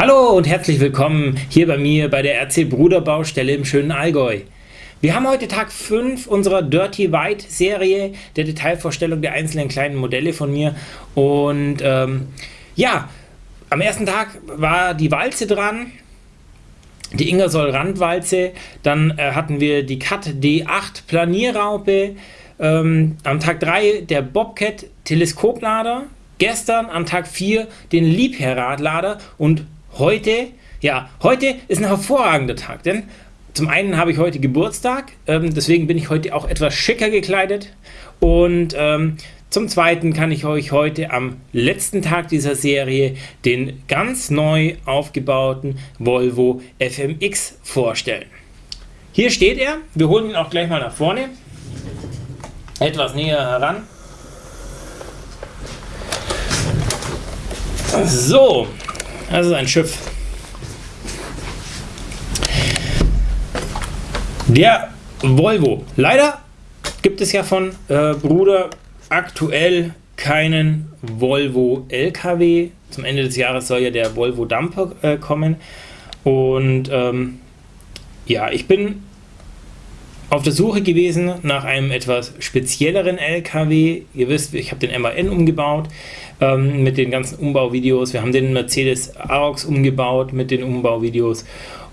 Hallo und herzlich willkommen hier bei mir bei der RC Bruder Baustelle im schönen Allgäu. Wir haben heute Tag 5 unserer Dirty White Serie, der Detailvorstellung der einzelnen kleinen Modelle von mir. Und ähm, ja, am ersten Tag war die Walze dran, die Ingersoll Randwalze, dann äh, hatten wir die Cat D8 Planierraupe, ähm, am Tag 3 der Bobcat Teleskoplader, gestern am Tag 4 den Liebherr-Radlader und heute, ja, heute ist ein hervorragender Tag, denn zum einen habe ich heute Geburtstag, ähm, deswegen bin ich heute auch etwas schicker gekleidet und ähm, zum zweiten kann ich euch heute am letzten Tag dieser Serie den ganz neu aufgebauten Volvo FMX vorstellen. Hier steht er, wir holen ihn auch gleich mal nach vorne, etwas näher heran. So, das ist ein Schiff. Der Volvo. Leider gibt es ja von äh, Bruder aktuell keinen Volvo LKW. Zum Ende des Jahres soll ja der Volvo Dumper äh, kommen. Und ähm, ja, ich bin auf der Suche gewesen nach einem etwas spezielleren LKW. Ihr wisst, ich habe den MAN umgebaut ähm, mit den ganzen Umbauvideos. Wir haben den Mercedes Arox umgebaut mit den Umbauvideos.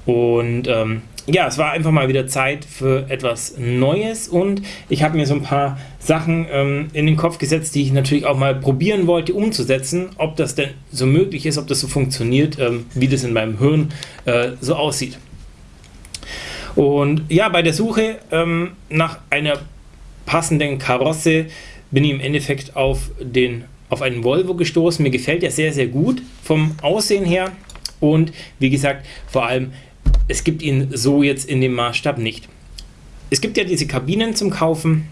Und ähm, ja, es war einfach mal wieder Zeit für etwas Neues und ich habe mir so ein paar Sachen ähm, in den Kopf gesetzt, die ich natürlich auch mal probieren wollte umzusetzen, ob das denn so möglich ist, ob das so funktioniert, ähm, wie das in meinem Hirn äh, so aussieht. Und ja, bei der Suche ähm, nach einer passenden Karosse bin ich im Endeffekt auf, den, auf einen Volvo gestoßen. Mir gefällt der sehr, sehr gut vom Aussehen her und wie gesagt, vor allem, es gibt ihn so jetzt in dem Maßstab nicht. Es gibt ja diese Kabinen zum Kaufen,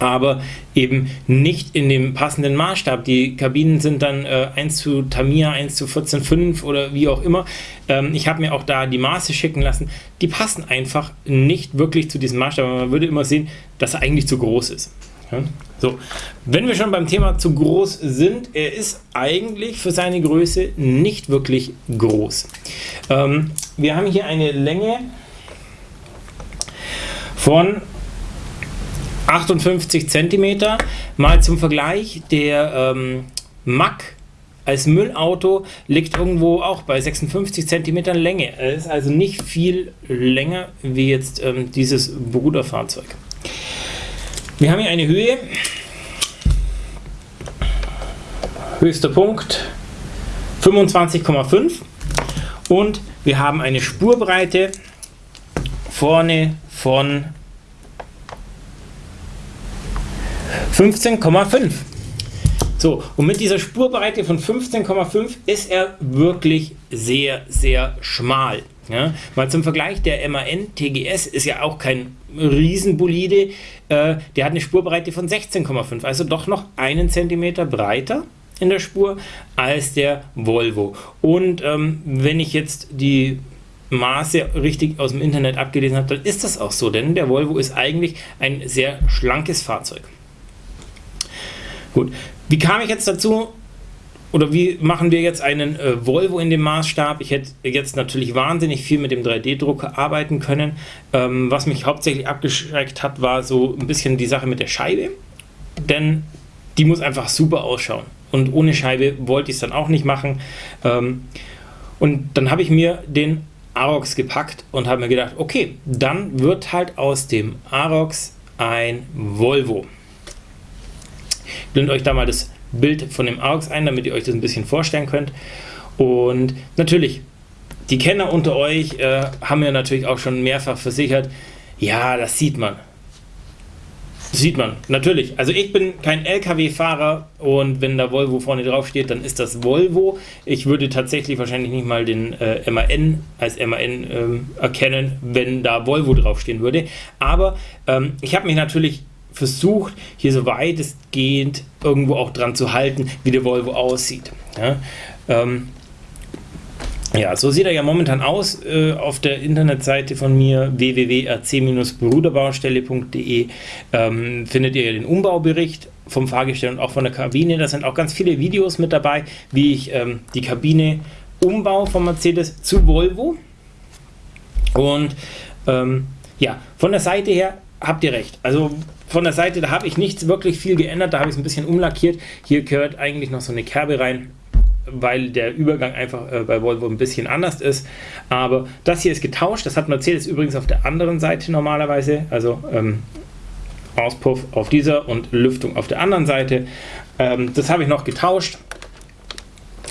aber eben nicht in dem passenden Maßstab. Die Kabinen sind dann äh, 1 zu Tamiya, 1 zu 14,5 oder wie auch immer. Ähm, ich habe mir auch da die Maße schicken lassen. Die passen einfach nicht wirklich zu diesem Maßstab. Man würde immer sehen, dass er eigentlich zu groß ist. Ja? So, wenn wir schon beim Thema zu groß sind, er ist eigentlich für seine Größe nicht wirklich groß. Ähm, wir haben hier eine Länge von 58 cm. Mal zum Vergleich, der ähm, Mack als Müllauto liegt irgendwo auch bei 56 cm Länge. Er ist also nicht viel länger wie jetzt ähm, dieses Bruderfahrzeug. Wir haben hier eine Höhe, höchster Punkt 25,5 und wir haben eine Spurbreite vorne von 15,5. So, und mit dieser Spurbreite von 15,5 ist er wirklich sehr, sehr schmal. Ja, mal zum Vergleich, der MAN TGS ist ja auch kein Riesenbolide, äh, der hat eine Spurbreite von 16,5, also doch noch einen Zentimeter breiter in der Spur als der Volvo. Und ähm, wenn ich jetzt die Maße richtig aus dem Internet abgelesen habe, dann ist das auch so, denn der Volvo ist eigentlich ein sehr schlankes Fahrzeug. Gut, wie kam ich jetzt dazu, oder wie machen wir jetzt einen äh, Volvo in dem Maßstab? Ich hätte jetzt natürlich wahnsinnig viel mit dem 3D-Drucker arbeiten können. Ähm, was mich hauptsächlich abgeschreckt hat, war so ein bisschen die Sache mit der Scheibe. Denn die muss einfach super ausschauen. Und ohne Scheibe wollte ich es dann auch nicht machen. Ähm, und dann habe ich mir den Arox gepackt und habe mir gedacht, okay, dann wird halt aus dem Arox ein Volvo blendet euch da mal das Bild von dem AUX ein, damit ihr euch das ein bisschen vorstellen könnt. Und natürlich, die Kenner unter euch äh, haben ja natürlich auch schon mehrfach versichert, ja, das sieht man. Das sieht man, natürlich. Also ich bin kein LKW-Fahrer und wenn da Volvo vorne drauf steht, dann ist das Volvo. Ich würde tatsächlich wahrscheinlich nicht mal den äh, MAN als MAN ähm, erkennen, wenn da Volvo draufstehen würde. Aber ähm, ich habe mich natürlich versucht, hier so weitestgehend irgendwo auch dran zu halten, wie der Volvo aussieht. Ja, ähm, ja so sieht er ja momentan aus äh, auf der Internetseite von mir www.rc-bruderbaustelle.de ähm, findet ihr den Umbaubericht vom Fahrgestell und auch von der Kabine. Da sind auch ganz viele Videos mit dabei, wie ich ähm, die Kabine Umbau von Mercedes zu Volvo. Und ähm, ja, von der Seite her habt ihr recht. Also von der Seite, da habe ich nichts wirklich viel geändert, da habe ich es ein bisschen umlackiert. Hier gehört eigentlich noch so eine Kerbe rein, weil der Übergang einfach äh, bei Volvo ein bisschen anders ist. Aber das hier ist getauscht, das hat Mercedes übrigens auf der anderen Seite normalerweise, also ähm, Auspuff auf dieser und Lüftung auf der anderen Seite. Ähm, das habe ich noch getauscht,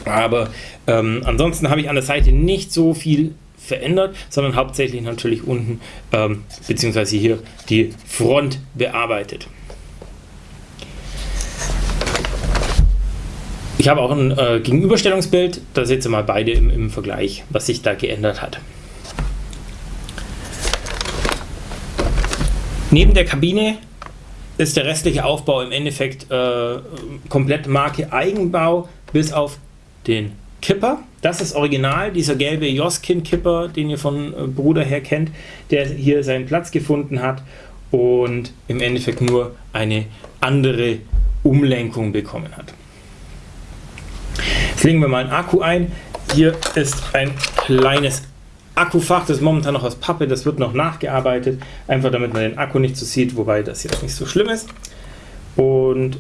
aber ähm, ansonsten habe ich an der Seite nicht so viel verändert, sondern hauptsächlich natürlich unten ähm, beziehungsweise hier die Front bearbeitet. Ich habe auch ein äh, Gegenüberstellungsbild, da seht ihr mal beide im, im Vergleich, was sich da geändert hat. Neben der Kabine ist der restliche Aufbau im Endeffekt äh, komplett Marke Eigenbau, bis auf den Kipper. Das ist original, dieser gelbe Joskin-Kipper, den ihr von äh, Bruder her kennt, der hier seinen Platz gefunden hat und im Endeffekt nur eine andere Umlenkung bekommen hat. Jetzt legen wir mal einen Akku ein. Hier ist ein kleines Akkufach, das ist momentan noch aus Pappe, das wird noch nachgearbeitet, einfach damit man den Akku nicht so sieht, wobei das jetzt nicht so schlimm ist. Und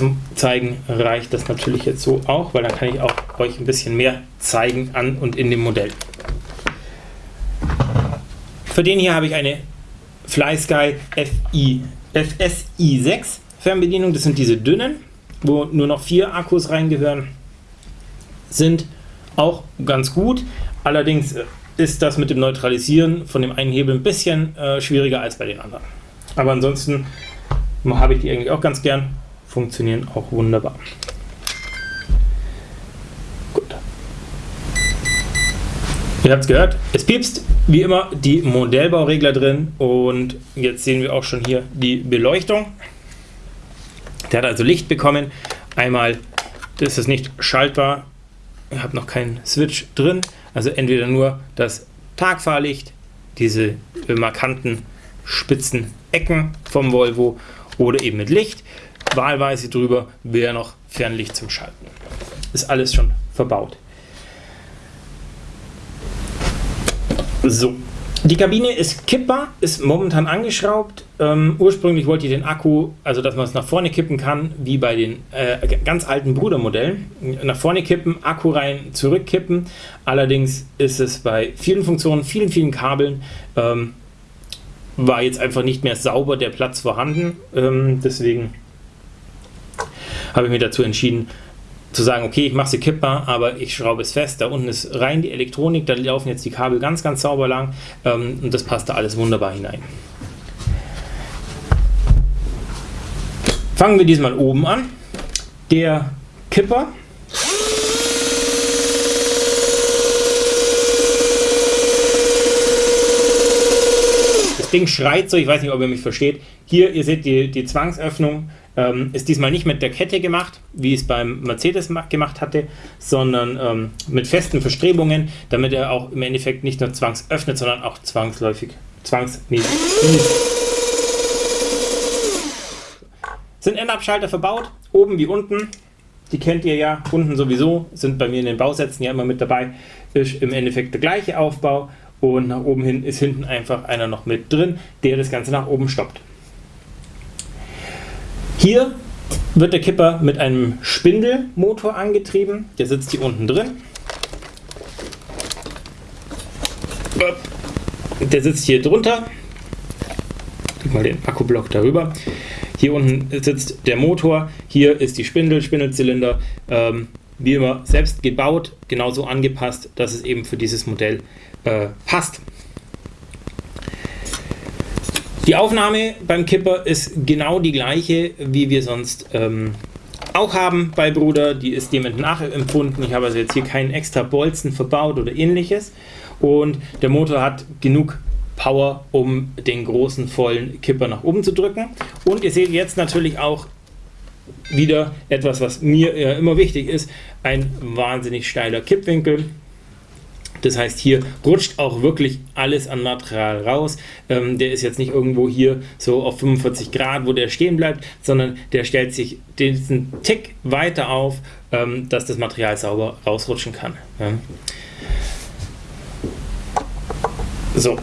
zum Zeigen reicht das natürlich jetzt so auch, weil dann kann ich auch euch ein bisschen mehr zeigen an und in dem Modell. Für den hier habe ich eine FlySky FI, FSI 6 Fernbedienung, das sind diese dünnen, wo nur noch vier Akkus reingehören, sind auch ganz gut, allerdings ist das mit dem Neutralisieren von dem einen Hebel ein bisschen äh, schwieriger als bei den anderen. Aber ansonsten habe ich die eigentlich auch ganz gern funktionieren auch wunderbar. Gut. Ihr habt es gehört, es piepst wie immer die Modellbauregler drin und jetzt sehen wir auch schon hier die Beleuchtung. Der hat also Licht bekommen. Einmal ist es nicht schaltbar, ihr habt noch keinen Switch drin, also entweder nur das Tagfahrlicht, diese markanten spitzen Ecken vom Volvo oder eben mit Licht wahlweise drüber wäre noch Fernlicht zum Schalten. Ist alles schon verbaut. So, die Kabine ist kippbar, ist momentan angeschraubt. Ähm, ursprünglich wollte ich den Akku, also dass man es nach vorne kippen kann, wie bei den äh, ganz alten Brudermodellen. Nach vorne kippen, Akku rein, zurückkippen. Allerdings ist es bei vielen Funktionen, vielen, vielen Kabeln, ähm, war jetzt einfach nicht mehr sauber der Platz vorhanden. Ähm, deswegen habe ich mich dazu entschieden, zu sagen, okay, ich mache sie kippbar, aber ich schraube es fest. Da unten ist rein die Elektronik, da laufen jetzt die Kabel ganz, ganz sauber lang ähm, und das passt da alles wunderbar hinein. Fangen wir diesmal oben an. Der Kipper. Das Ding schreit so, ich weiß nicht, ob ihr mich versteht. Hier, ihr seht die, die Zwangsöffnung ähm, ist diesmal nicht mit der Kette gemacht, wie es beim Mercedes gemacht hatte, sondern ähm, mit festen Verstrebungen, damit er auch im Endeffekt nicht nur zwangsöffnet, sondern auch zwangsläufig, zwangsmäßig Sind Endabschalter verbaut, oben wie unten. Die kennt ihr ja, unten sowieso, sind bei mir in den Bausätzen ja immer mit dabei. Ist im Endeffekt der gleiche Aufbau und nach oben hin ist hinten einfach einer noch mit drin, der das Ganze nach oben stoppt. Hier wird der Kipper mit einem Spindelmotor angetrieben. Der sitzt hier unten drin. Der sitzt hier drunter. Ich mal den Akkublock darüber. Hier unten sitzt der Motor. Hier ist die Spindel, Spindelzylinder. Ähm, wie immer selbst gebaut, genauso angepasst, dass es eben für dieses Modell äh, passt. Die Aufnahme beim Kipper ist genau die gleiche, wie wir sonst ähm, auch haben bei Bruder. Die ist dem nachempfunden. Ich habe also jetzt hier keinen extra Bolzen verbaut oder ähnliches. Und der Motor hat genug Power, um den großen vollen Kipper nach oben zu drücken. Und ihr seht jetzt natürlich auch wieder etwas, was mir äh, immer wichtig ist, ein wahnsinnig steiler Kippwinkel. Das heißt, hier rutscht auch wirklich alles an Material raus. Ähm, der ist jetzt nicht irgendwo hier so auf 45 Grad, wo der stehen bleibt, sondern der stellt sich diesen Tick weiter auf ähm, dass das Material sauber rausrutschen kann. Ja. So.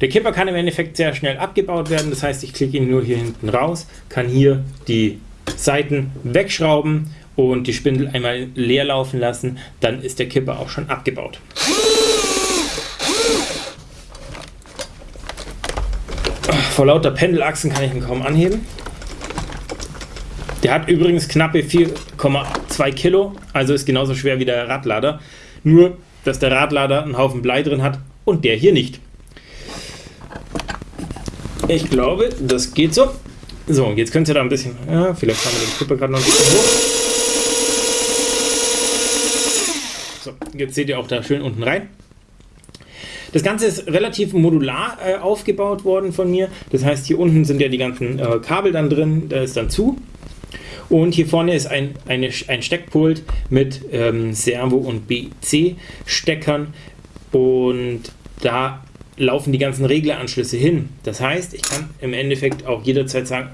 Der Kipper kann im Endeffekt sehr schnell abgebaut werden, das heißt, ich klicke ihn nur hier hinten raus, kann hier die Seiten wegschrauben und die Spindel einmal leer laufen lassen, dann ist der Kipper auch schon abgebaut. Vor lauter Pendelachsen kann ich ihn kaum anheben. Der hat übrigens knappe 4,2 Kilo, also ist genauso schwer wie der Radlader. Nur, dass der Radlader einen Haufen Blei drin hat und der hier nicht. Ich glaube, das geht so. So, jetzt könnt ihr da ein bisschen, ja, vielleicht haben wir den Kipper gerade noch ein bisschen hoch. So, jetzt seht ihr auch da schön unten rein. Das Ganze ist relativ modular äh, aufgebaut worden von mir. Das heißt, hier unten sind ja die ganzen äh, Kabel dann drin, da ist dann zu. Und hier vorne ist ein, eine, ein Steckpult mit ähm, Servo- und BC-Steckern. Und da laufen die ganzen Regleranschlüsse hin. Das heißt, ich kann im Endeffekt auch jederzeit sagen,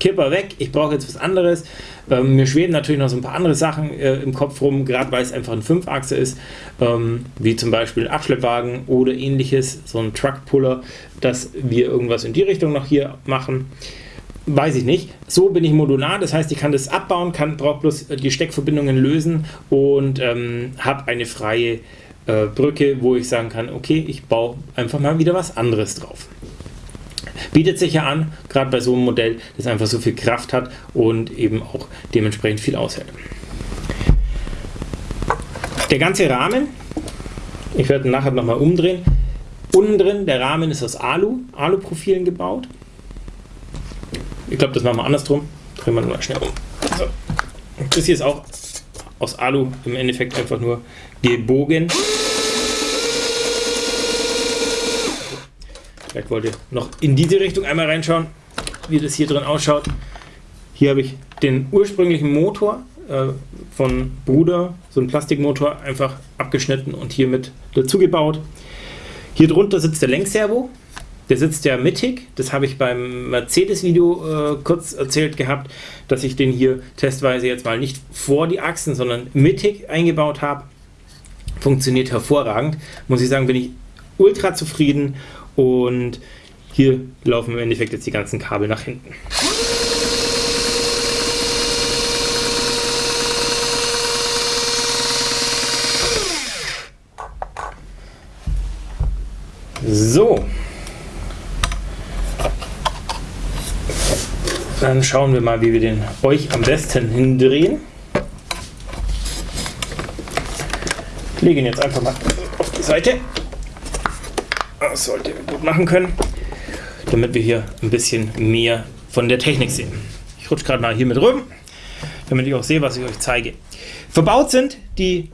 Kipper weg, ich brauche jetzt was anderes. Ähm, mir schweben natürlich noch so ein paar andere Sachen äh, im Kopf rum, gerade weil es einfach ein Fünfachse ist, ähm, wie zum Beispiel ein Abschleppwagen oder ähnliches, so ein Truckpuller, dass wir irgendwas in die Richtung noch hier machen. Weiß ich nicht. So bin ich modular, das heißt, ich kann das abbauen, kann brauche bloß die Steckverbindungen lösen und ähm, habe eine freie äh, Brücke, wo ich sagen kann, okay, ich baue einfach mal wieder was anderes drauf. Bietet sich ja an, gerade bei so einem Modell, das einfach so viel Kraft hat und eben auch dementsprechend viel aushält. Der ganze Rahmen, ich werde nachher nochmal umdrehen, unten drin, der Rahmen ist aus Alu, Alu-Profilen gebaut. Ich glaube, das machen wir andersrum. Drehen wir mal schnell um. So. Das hier ist auch aus Alu im Endeffekt einfach nur gebogen. Vielleicht wollt ihr noch in diese Richtung einmal reinschauen, wie das hier drin ausschaut. Hier habe ich den ursprünglichen Motor äh, von Bruder, so ein Plastikmotor, einfach abgeschnitten und hier mit dazu gebaut. Hier drunter sitzt der Lenkservo. Der sitzt ja mittig. Das habe ich beim Mercedes-Video äh, kurz erzählt gehabt, dass ich den hier testweise jetzt mal nicht vor die Achsen, sondern mittig eingebaut habe. Funktioniert hervorragend. Muss ich sagen, bin ich ultra zufrieden und hier laufen im Endeffekt jetzt die ganzen Kabel nach hinten. So. Dann schauen wir mal, wie wir den euch am besten hindrehen. Ich lege ihn jetzt einfach mal auf die Seite. Das sollte ihr gut machen können, damit wir hier ein bisschen mehr von der Technik sehen. Ich rutsche gerade mal hier mit rüber, damit ich auch sehe, was ich euch zeige. Verbaut sind die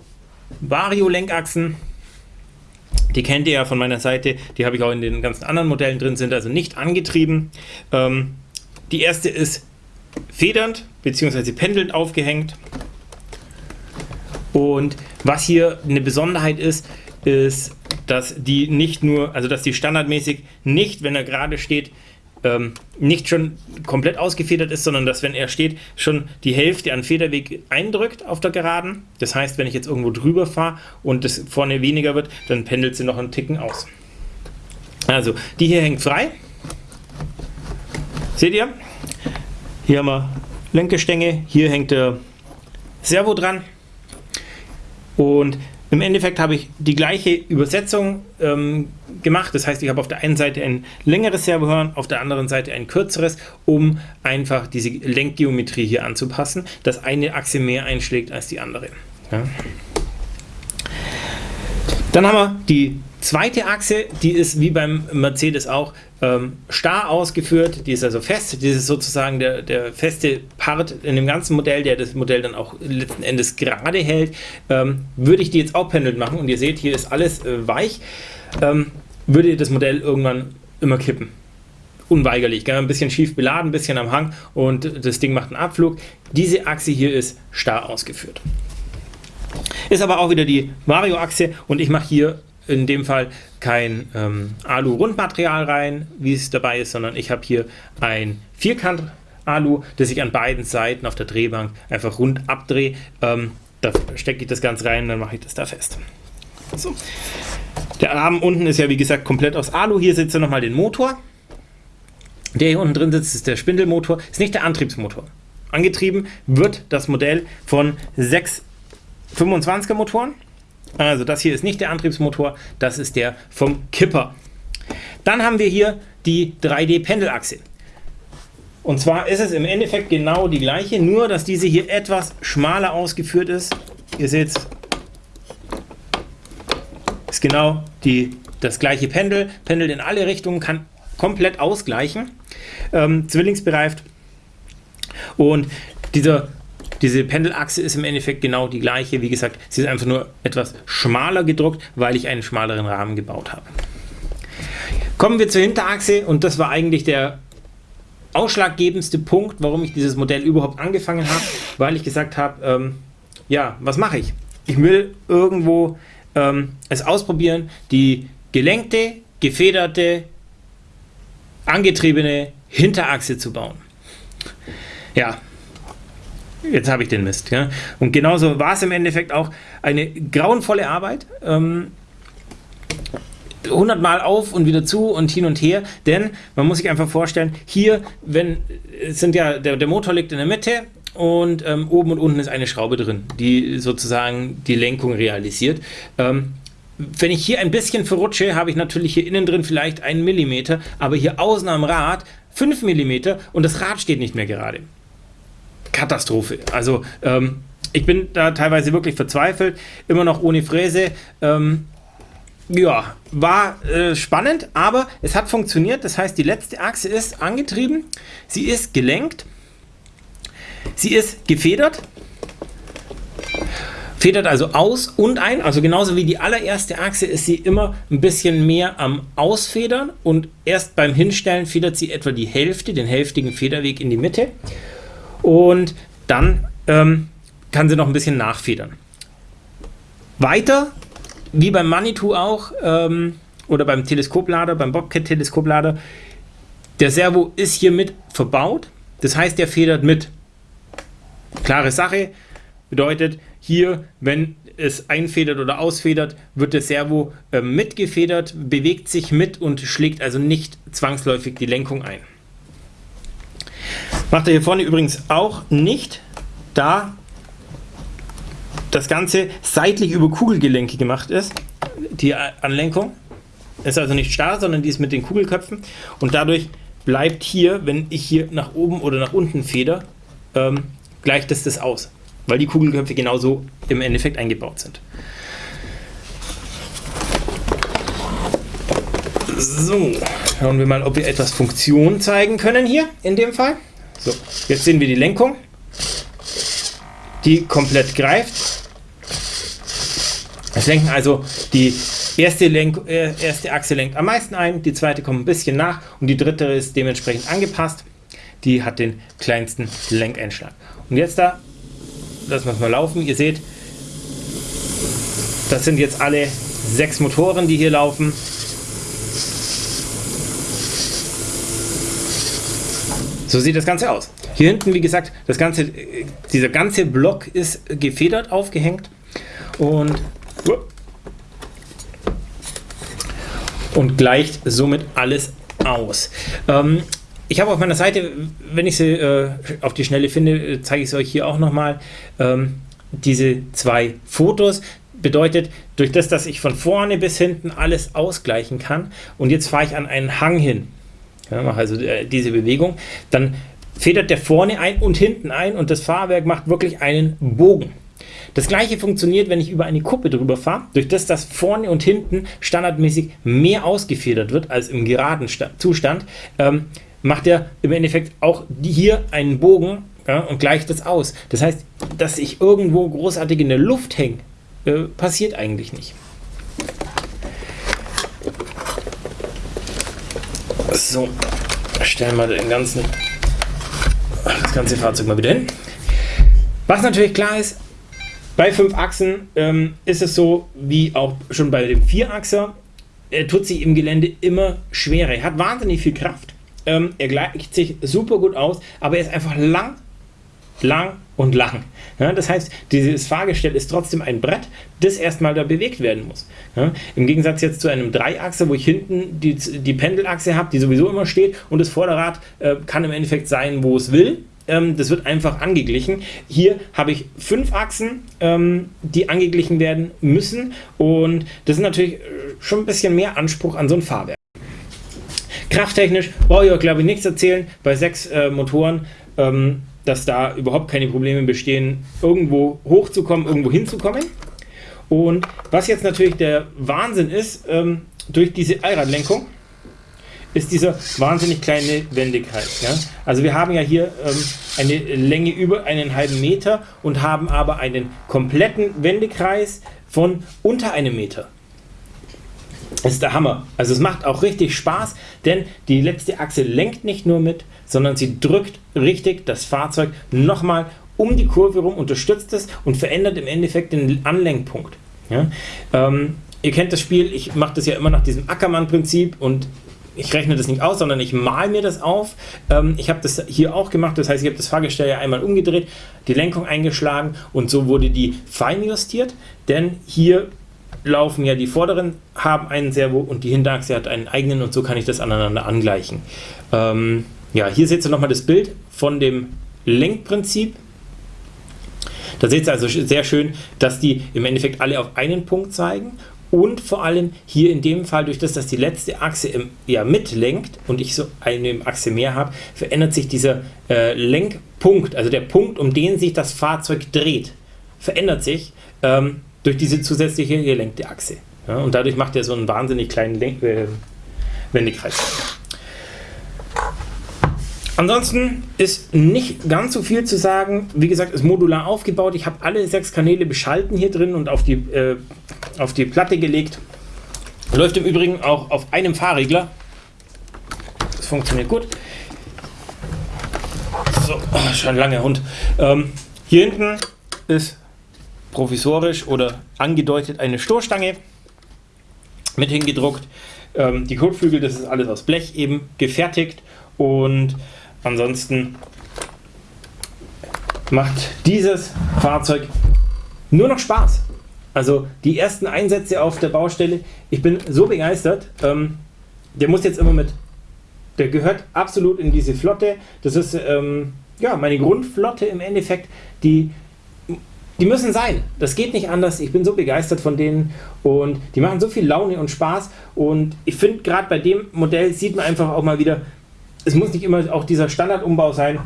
Vario-Lenkachsen. Die kennt ihr ja von meiner Seite, die habe ich auch in den ganzen anderen Modellen drin, sind also nicht angetrieben. Ähm, die erste ist federnd bzw. pendelnd aufgehängt. Und was hier eine Besonderheit ist, ist, dass die nicht nur, also dass die standardmäßig nicht, wenn er gerade steht, ähm, nicht schon komplett ausgefedert ist, sondern dass, wenn er steht, schon die Hälfte an Federweg eindrückt auf der Geraden. Das heißt, wenn ich jetzt irgendwo drüber fahre und das vorne weniger wird, dann pendelt sie noch einen Ticken aus. Also, die hier hängt frei. Seht ihr? Hier haben wir Lenkgestänge, hier hängt der Servo dran. Und im Endeffekt habe ich die gleiche Übersetzung ähm, gemacht. Das heißt, ich habe auf der einen Seite ein längeres Servohorn, auf der anderen Seite ein kürzeres, um einfach diese Lenkgeometrie hier anzupassen, dass eine Achse mehr einschlägt als die andere. Ja. Dann haben wir die zweite Achse, die ist wie beim Mercedes auch ähm, starr ausgeführt, die ist also fest, das ist sozusagen der, der feste Part in dem ganzen Modell, der das Modell dann auch letzten Endes gerade hält. Ähm, würde ich die jetzt auch pendelt machen und ihr seht, hier ist alles äh, weich, ähm, würde das Modell irgendwann immer kippen. Unweigerlich, gell? ein bisschen schief beladen, ein bisschen am Hang und das Ding macht einen Abflug. Diese Achse hier ist starr ausgeführt. Ist aber auch wieder die Vario-Achse und ich mache hier in dem Fall kein ähm, Alu-Rundmaterial rein, wie es dabei ist, sondern ich habe hier ein Vierkant-Alu, das ich an beiden Seiten auf der Drehbank einfach rund abdrehe. Ähm, da stecke ich das Ganze rein, dann mache ich das da fest. So. Der Rahmen unten ist ja wie gesagt komplett aus Alu. Hier sitzt ihr nochmal den Motor. Der hier unten drin sitzt, ist der Spindelmotor, ist nicht der Antriebsmotor. Angetrieben wird das Modell von sechs 25er Motoren. Also das hier ist nicht der Antriebsmotor, das ist der vom Kipper. Dann haben wir hier die 3D-Pendelachse. Und zwar ist es im Endeffekt genau die gleiche, nur dass diese hier etwas schmaler ausgeführt ist. Ihr seht ist genau die, das gleiche Pendel, pendelt in alle Richtungen, kann komplett ausgleichen, ähm, zwillingsbereift. Und dieser diese Pendelachse ist im Endeffekt genau die gleiche. Wie gesagt, sie ist einfach nur etwas schmaler gedruckt, weil ich einen schmaleren Rahmen gebaut habe. Kommen wir zur Hinterachse und das war eigentlich der ausschlaggebendste Punkt, warum ich dieses Modell überhaupt angefangen habe, weil ich gesagt habe, ähm, ja, was mache ich? Ich will irgendwo ähm, es ausprobieren, die gelenkte, gefederte, angetriebene Hinterachse zu bauen. Ja, jetzt habe ich den Mist. Ja? Und genauso war es im Endeffekt auch eine grauenvolle Arbeit. Ähm, 100 Mal auf und wieder zu und hin und her, denn man muss sich einfach vorstellen, hier, wenn, sind ja, der, der Motor liegt in der Mitte und ähm, oben und unten ist eine Schraube drin, die sozusagen die Lenkung realisiert. Ähm, wenn ich hier ein bisschen verrutsche, habe ich natürlich hier innen drin vielleicht einen Millimeter, aber hier außen am Rad 5 Millimeter und das Rad steht nicht mehr gerade. Katastrophe. Also ähm, ich bin da teilweise wirklich verzweifelt, immer noch ohne Fräse. Ähm, ja, war äh, spannend, aber es hat funktioniert. Das heißt, die letzte Achse ist angetrieben, sie ist gelenkt, sie ist gefedert, federt also aus und ein, also genauso wie die allererste Achse ist sie immer ein bisschen mehr am Ausfedern und erst beim Hinstellen federt sie etwa die Hälfte, den hälftigen Federweg in die Mitte und dann ähm, kann sie noch ein bisschen nachfedern. Weiter, wie beim Manitou auch, ähm, oder beim Teleskoplader, beim Bobcat-Teleskoplader, der Servo ist hier mit verbaut, das heißt, der federt mit. Klare Sache, bedeutet hier, wenn es einfedert oder ausfedert, wird der Servo äh, mitgefedert, bewegt sich mit und schlägt also nicht zwangsläufig die Lenkung ein. Macht er hier vorne übrigens auch nicht, da das Ganze seitlich über Kugelgelenke gemacht ist, die Anlenkung. Ist also nicht starr, sondern die ist mit den Kugelköpfen und dadurch bleibt hier, wenn ich hier nach oben oder nach unten feder, ähm, gleicht es das aus, weil die Kugelköpfe genauso im Endeffekt eingebaut sind. So, schauen wir mal, ob wir etwas Funktion zeigen können hier in dem Fall. So, jetzt sehen wir die Lenkung, die komplett greift. Es lenken also die erste, Lenk äh, erste Achse lenkt am meisten ein, die zweite kommt ein bisschen nach und die dritte ist dementsprechend angepasst. Die hat den kleinsten Lenkeinschlag. Und jetzt da, lassen wir es mal laufen. Ihr seht, das sind jetzt alle sechs Motoren, die hier laufen. So sieht das Ganze aus. Hier hinten, wie gesagt, das ganze, dieser ganze Block ist gefedert aufgehängt und, und gleicht somit alles aus. Ähm, ich habe auf meiner Seite, wenn ich sie äh, auf die Schnelle finde, zeige ich es euch hier auch nochmal, ähm, diese zwei Fotos. Bedeutet, durch das, dass ich von vorne bis hinten alles ausgleichen kann und jetzt fahre ich an einen Hang hin ja, mache also äh, diese Bewegung, dann federt der vorne ein und hinten ein und das Fahrwerk macht wirklich einen Bogen. Das gleiche funktioniert, wenn ich über eine Kuppe drüber fahre, durch das das vorne und hinten standardmäßig mehr ausgefedert wird als im geraden Zustand, ähm, macht er im Endeffekt auch hier einen Bogen ja, und gleicht das aus. Das heißt, dass ich irgendwo großartig in der Luft hänge, äh, passiert eigentlich nicht. So, stellen wir den ganzen, das ganze Fahrzeug mal wieder hin. Was natürlich klar ist, Bei 5 Achsen ähm, ist es so, wie auch schon bei dem 4-Achser, er tut sich im Gelände immer schwerer. Er hat wahnsinnig viel Kraft. Ähm, er gleicht sich super gut aus, aber er ist einfach lang, lang und lang. Ja, das heißt, dieses Fahrgestell ist trotzdem ein Brett, das erstmal da bewegt werden muss. Ja, Im Gegensatz jetzt zu einem Dreiachser, wo ich hinten die, die Pendelachse habe, die sowieso immer steht und das Vorderrad äh, kann im Endeffekt sein, wo es will. Ähm, das wird einfach angeglichen. Hier habe ich fünf Achsen, ähm, die angeglichen werden müssen und das ist natürlich äh, schon ein bisschen mehr Anspruch an so ein Fahrwerk. Krafttechnisch brauche ich euch glaube ich nichts erzählen. Bei sechs äh, Motoren ähm, dass da überhaupt keine Probleme bestehen, irgendwo hochzukommen, irgendwo hinzukommen. Und was jetzt natürlich der Wahnsinn ist, ähm, durch diese Allradlenkung, ist dieser wahnsinnig kleine Wendekreis. Ja? Also wir haben ja hier ähm, eine Länge über einen halben Meter und haben aber einen kompletten Wendekreis von unter einem Meter. Ist der Hammer. Also es macht auch richtig Spaß, denn die letzte Achse lenkt nicht nur mit, sondern sie drückt richtig das Fahrzeug nochmal um die Kurve rum, unterstützt es und verändert im Endeffekt den Anlenkpunkt. Ja? Ähm, ihr kennt das Spiel, ich mache das ja immer nach diesem Ackermann-Prinzip und ich rechne das nicht aus, sondern ich mal mir das auf. Ähm, ich habe das hier auch gemacht, das heißt, ich habe das Fahrgestell ja einmal umgedreht, die Lenkung eingeschlagen und so wurde die fein justiert, denn hier laufen ja die vorderen haben einen Servo und die Hinterachse hat einen eigenen und so kann ich das aneinander angleichen. Ähm, ja, hier seht ihr nochmal das Bild von dem Lenkprinzip. Da seht ihr also sehr schön, dass die im Endeffekt alle auf einen Punkt zeigen und vor allem hier in dem Fall, durch das, dass die letzte Achse im, ja, mitlenkt und ich so eine Achse mehr habe, verändert sich dieser äh, Lenkpunkt, also der Punkt, um den sich das Fahrzeug dreht, verändert sich ähm, durch diese zusätzliche gelenkte Achse. Ja, und dadurch macht er so einen wahnsinnig kleinen Lenk äh, Wendekreis. Ansonsten ist nicht ganz so viel zu sagen. Wie gesagt, ist modular aufgebaut. Ich habe alle sechs Kanäle beschalten hier drin und auf die, äh, auf die Platte gelegt. Läuft im Übrigen auch auf einem Fahrregler. Das funktioniert gut. So, schon ein langer Hund. Ähm, hier hinten ist provisorisch oder angedeutet eine Stoßstange mit hingedruckt. Ähm, die Kotflügel, das ist alles aus Blech eben gefertigt und Ansonsten macht dieses Fahrzeug nur noch Spaß. Also die ersten Einsätze auf der Baustelle, ich bin so begeistert. Ähm, der muss jetzt immer mit. Der gehört absolut in diese Flotte. Das ist ähm, ja meine Grundflotte im Endeffekt. Die, die müssen sein. Das geht nicht anders. Ich bin so begeistert von denen und die machen so viel Laune und Spaß. Und ich finde gerade bei dem Modell sieht man einfach auch mal wieder, es muss nicht immer auch dieser Standardumbau sein.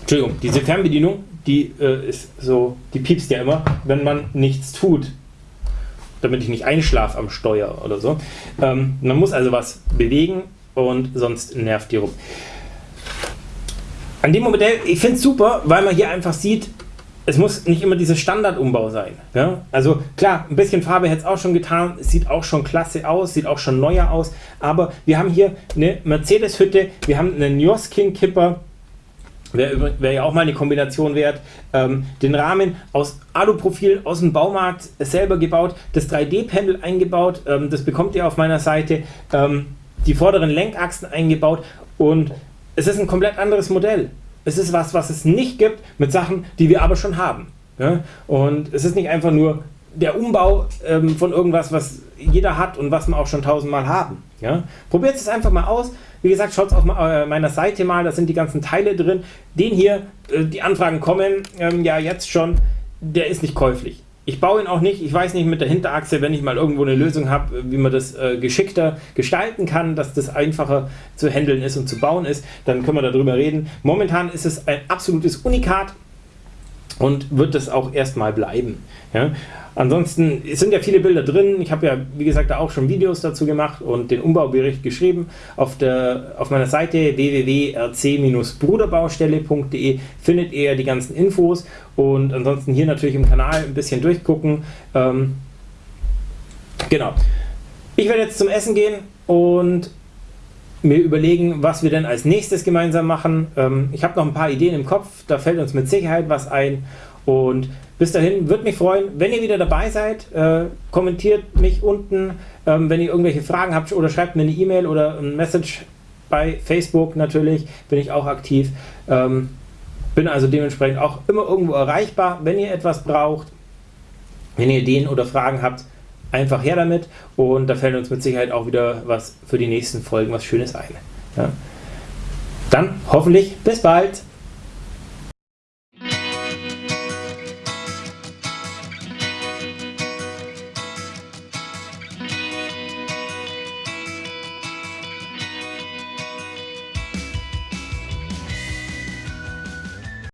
Entschuldigung, diese Fernbedienung, die äh, ist so, die piepst ja immer, wenn man nichts tut. Damit ich nicht einschlafe am Steuer oder so. Ähm, man muss also was bewegen und sonst nervt die rum. An dem Modell, ich finde es super, weil man hier einfach sieht, es muss nicht immer dieser Standardumbau sein. Ja? Also klar, ein bisschen Farbe hätte es auch schon getan, sieht auch schon klasse aus, sieht auch schon neuer aus, aber wir haben hier eine Mercedes-Hütte, wir haben einen Joskin-Kipper, wäre wär ja auch mal eine Kombination wert, ähm, den Rahmen aus Aluprofil aus dem Baumarkt selber gebaut, das 3D-Pendel eingebaut, ähm, das bekommt ihr auf meiner Seite, ähm, die vorderen Lenkachsen eingebaut und es ist ein komplett anderes Modell. Es ist was, was es nicht gibt mit Sachen, die wir aber schon haben. Ja? Und es ist nicht einfach nur der Umbau ähm, von irgendwas, was jeder hat und was wir auch schon tausendmal haben. Ja? Probiert es einfach mal aus. Wie gesagt, schaut es auf äh, meiner Seite mal, da sind die ganzen Teile drin. Den hier, äh, die Anfragen kommen ähm, ja jetzt schon, der ist nicht käuflich. Ich baue ihn auch nicht, ich weiß nicht mit der Hinterachse, wenn ich mal irgendwo eine Lösung habe, wie man das äh, geschickter gestalten kann, dass das einfacher zu handeln ist und zu bauen ist, dann können wir darüber reden. Momentan ist es ein absolutes Unikat und wird das auch erstmal bleiben. Ja? Ansonsten sind ja viele Bilder drin. Ich habe ja, wie gesagt, da auch schon Videos dazu gemacht und den Umbaubericht geschrieben. Auf, der, auf meiner Seite www.rc-bruderbaustelle.de findet ihr die ganzen Infos und ansonsten hier natürlich im Kanal ein bisschen durchgucken. Ähm, genau. Ich werde jetzt zum Essen gehen und mir überlegen, was wir denn als nächstes gemeinsam machen. Ähm, ich habe noch ein paar Ideen im Kopf, da fällt uns mit Sicherheit was ein Und bis dahin würde mich freuen, wenn ihr wieder dabei seid. Äh, kommentiert mich unten, ähm, wenn ihr irgendwelche Fragen habt oder schreibt mir eine E-Mail oder ein Message bei Facebook natürlich, bin ich auch aktiv. Ähm, bin also dementsprechend auch immer irgendwo erreichbar, wenn ihr etwas braucht. Wenn ihr Ideen oder Fragen habt, einfach her damit und da fällt uns mit Sicherheit auch wieder was für die nächsten Folgen, was Schönes ein. Ja. Dann hoffentlich bis bald.